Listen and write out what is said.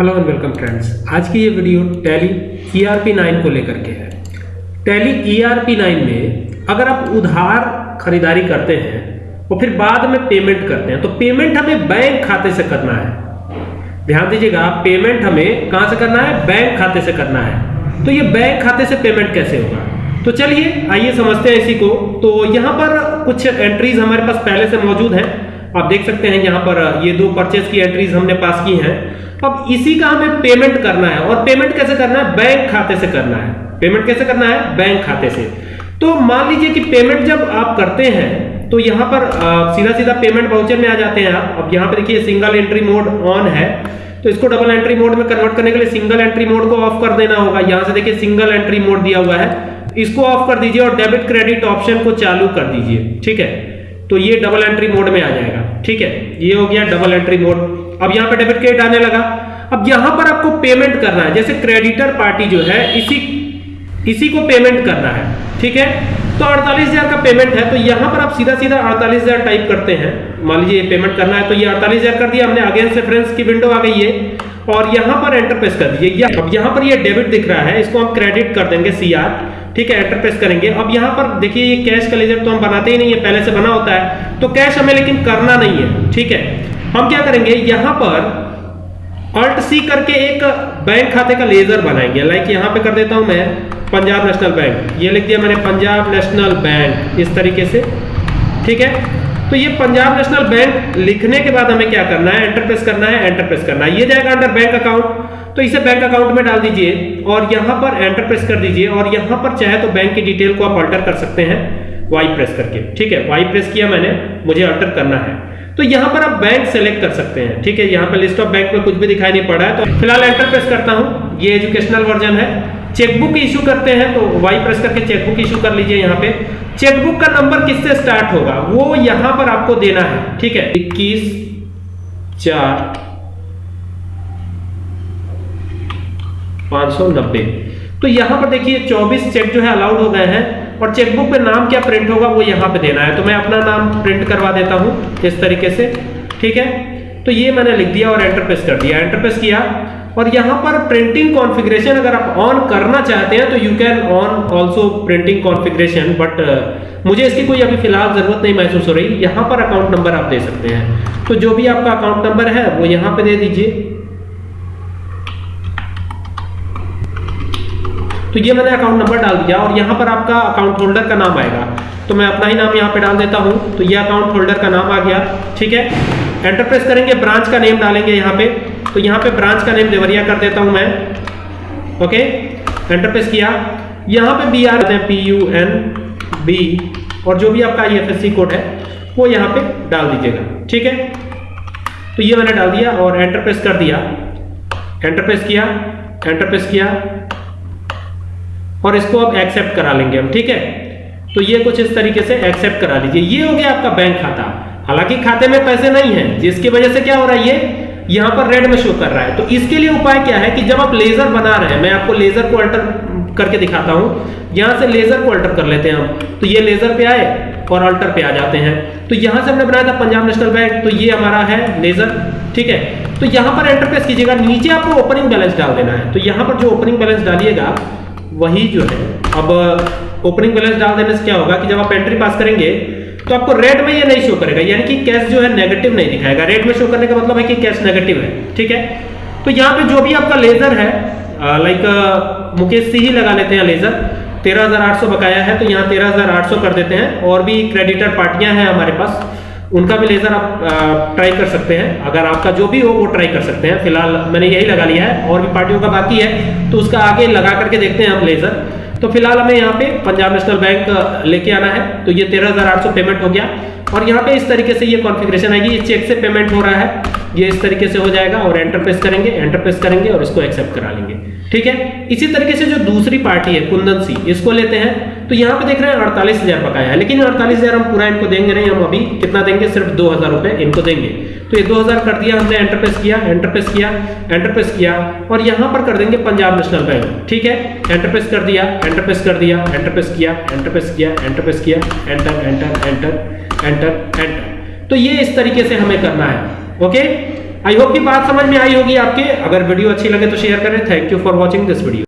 Hello and welcome friends आज की ये video Tally E R P nine को लेकर के है। Tally E R P nine में अगर आप उधार खरीदारी करते हैं और फिर बाद में पेमेंट करते हैं तो पेमेंट हमें बैंक खाते से करना है। ध्यान दीजिएगा पेमेंट हमें कहाँ से करना है? बैंक खाते से करना है। तो ये बैंक खाते से पेमेंट कैसे होगा? तो चलिए, आइए समझते हैं इसी को। तो यहाँ पर कुछ एंट्रीज हमारे पास पहले से मौजूद हैं। आप देख सकते हैं यहाँ पर ये दो परचेज की एंट्रीज हमने पास की हैं। अब इसी का हमें पेमेंट करना है और पेमेंट कैसे करना है? बैंक खाते से करना है। पेमेंट कैसे करना है? बैंक खाते से। तो मान लीजिए कि पेमेंट जब आप करते हैं तो यहाँ पर सीधा सीधा पेमेंट वाउचर में आ जाते हैं आप। अब यहाँ पे देखिए सिंगल एंट्री मोड ऑन है। तो इसको डबल एंट्री मोड में कन्वर्ट करने के लिए सिंगल एंट्री मोड को ऑफ़ कर देना होगा। यहाँ से देखिए सिंगल एंट्री मोड दिया हुआ है। इसको ऑफ़ कर दीजिए और डेबिट क्रेडिट ऑप्शन को चालू कर दीजिए। ठीक है? तो ये डबल एंट्री मोड में आ जाएगा। ठीक है, ये हो गया डबल एंट्री मोड अब यहाँ पे डेबिट क्रेडिट आने लगा. अब यहाँ पर आपको पेमेंट करना है. जैसे क्रेडिटर पार्टी जो है, इसी इसी को पेमेंट करना है. ठीक है? तो अड़तालीस हज़ार का पेमेंट है. तो यहाँ पर आप सीधा सीधा अड़तालीस हज़ार टाइप करते हैं. मान लीजिए पेमेंट करना है तो ये अड़तालीस हज़ार कर दिया. हमने अगेंस्ट रेफरेंस की विंडो आ गई है और यहाँ पर एंटर प्रेस कर दीजिए। अब यहाँ पर ये यह डेबिट दिख रहा है, इसको हम क्रेडिट कर देंगे सी आर ठीक है? एंटर प्रेस करेंगे। अब यहाँ पर देखिए, ये कैश का लेजर तो हम बनाते ही नहीं है, पहले से बना होता है। तो कैश हमें लेकिन करना नहीं है, ठीक है? हम क्या करेंगे, यहाँ पर अल्ट सी करके एक बैंक खाते का लेजर बनाएँगे। लाइक यहाँ पे कर देता हूँ मैं पंजाब नेशनल बैंक ये लिख दिया मैंने पंजाब नेशनल बैंक इस तरीके से, ठीक है? तो ये पंजाब नेशनल बैंक लिखने के बाद हमें क्या करना है? एंटर प्रेस करना है एंटर प्रेस करना है। ये जाएगा अंडर बैंक अकाउंट तो इसे बैंक अकाउंट में डाल दीजिए और यहाँ पर एंटर प्रेस कर दीजिए और यहाँ पर चाहे तो बैंक की डिटेल को आप अल्टर कर सकते हैं वाई प्रेस करके। ठीक है? वाई प्रेस किया मैंने, मुझे अल्टर करना है। तो यहाँ पर आप बैंक सेलेक्ट कर सकते हैं। ठीक है? यहाँ पर लिस्ट ऑफ़ बैंक में कुछ भी दिखाई नहीं पड़ रहा है। तो फ़िलहाल एंटर प्रेस करता हूँ। ये एजुकेशनल वर्जन है। चेकबुक इशू करते हैं तो वाई प्रेस करके चेकबुक इशू कर लीजिए यहाँ पे। चेकबुक का नंबर किससे स्टार्ट होगा? वो यहाँ पर आपको देना है, ठीक है? इक्कीस, चार, पाँच सौ नब्बे। तो यहाँ पर देखिए 24 चेक जो है अलाउड हो गए हैं, और चेकबुक पे नाम क्या प्रिंट होगा, वो यहाँ पे देना है। तो मैं अपना नाम प्रिंट करवा देता हूँ, इस तरीके से, ठीक है? तो ये मैंने लिख दिया और एंटर प्रेस कर दिया। एंटर प्रेस किया और यहाँ पर प्रिंटिंग कॉन्फ़िगरेशन अगर आप ऑन करना चाहते हैं तो you can on also printing configuration but मुझे इसकी कोई अभी फ़िलहाल ज़रूरत नहीं महसूस हो रही। यहाँ पर अकाउंट नंबर आप दे सकते हैं। तो जो भी आपका अकाउंट नंबर है, वो यहाँ पे दे दीजिए। तो ये मैंने अकाउंट नंबर डाल दिया और यहाँ पर आपका अकाउंट होल्डर का नाम आएगा। तो मैं अपना ही नाम यहाँ पे डाल देता हूँ। तो ये अकाउंट होल्डर का नाम आ गया। ठीक है? एंटर प्रेस करेंगे ब्रांच का नेम डालेंगे यहाँ पे। तो यहाँ पे ब्रांच का नेम देवरिया कर देता हूँ मैं। ओके एंटर प्रेस किया। यहाँ पे B R P U N B और जो भी आपका आई कोड है, वो यहाँ पे डाल दीजिएगा। ठीक है? तो ये मैंने डाल दिया और एंटर प्रेस कर दिया। एंटर प्रेस किया एंटर प्रेस किया। और इसको अब एक्सेप्ट करा लेंगे हम, ठीक है? तो ये कुछ इस तरीके से एक्सेप्ट करा लीजिए। ये हो गया आपका बैंक खाता। हालाँकि खाते में पैसे नहीं है, जिसकी वजह से क्या हो रहा है ये? यहाँ पर रेड में शो कर रहा है। तो इसके लिए उपाय क्या है कि जब आप लेजर बना रहे हैं, मैं आपको लेजर को अल्टर करके दिखाता हूँ। यहाँ से लेजर को अल्टर कर लेते हैं हम। तो ये लेजर पे आए और अल्टर पे आ जाते हैं। तो यहाँ से हमने बनाया था पंजाब नेशनल बैंक तो ये हमारा है लेजर ठीक है? तो यहाँ पर एंटर प्रेस कीजिएगा, नीचे आपको ओपनिंग बैलेंस डाल देना है। तो यहाँ पर जो ओपनिंग बैलेंस डालिएगा, वही जो है, अब ओपनिंग बैलेंस डाल देने से क्या होगा कि जब आप एंट्री पास करेंगे तो आपको रेड में ये नहीं शो करेगा, यानी कि कैश जो है नेगेटिव नहीं दिखाएगा। रेड में शो करने का मतलब है कि कैश नेगेटिव है, ठीक है? तो यहाँ पे जो भी आपका लेजर है लाइक मुकेश सी ही लगा लेते हैं लेजर तेरह हज़ार आठ सौ बकाया है तो यहाँ तेरह हज़ार आठ सौ कर देते हैं। और भी क्रेडिटर पार्टियाँ हैं हमारे पास, उनका भी लेजर आप ट्राई कर सकते हैं। अगर आपका जो भी हो, वो ट्राई कर सकते हैं। फ़िलहाल मैंने यही लगा लिया है। और भी पार्टियों का बाकी है तो उसका आगे लगा करके देखते हैं हम लेजर तो फ़िलहाल हमें यहाँ पे पंजाब नेशनल बैंक लेके आना है। तो ये तेरह हज़ार आठ सौ पेमेंट हो गया। और यहाँ पे इस तरीके से ये कॉन्फ़िगरेशन आएगी। ये चेक से पेमेंट हो रहा है। ये इस तरीके से हो जाएगा और एंटर प्रेस करेंगे एंटर प्रेस करेंगे और इसको एक्सेप्ट करा लेंगे। ठीक है? इसी तरीके से जो दूसरी पार्टी है, कुंदन सी, इसको लेते हैं। तो यहाँ पे देख रहे हैं अड़तालीस हज़ार बकाया है, लेकिन अड़तालीस हज़ार हम पूरा इनको देंगे नहीं, हम अभी कितना देंगे? सिर्फ़ दो हज़ार रुपए इनको देंगे। तो ये दो हज़ार कर दिया हमने एंटर प्रेस किया एंटर प्रेस किया एंटर प्रेस किया, और यहाँ पर कर देंगे पंजाब नेशनल बैंक ठीक है? एंटर प्रेस कर दिया एंटर प्रेस कर दिया एंटर प्रेस किया एंटर प्रेस किया एंटर प्रेस किया enter enter enter enter enter तो ये इस तरीके से हमें करना है, ओके? आई होप की बात समझ में आई होगी आपके। अगर वीडियो अच्छी लगे तो शेयर करें। Thank you for watching this video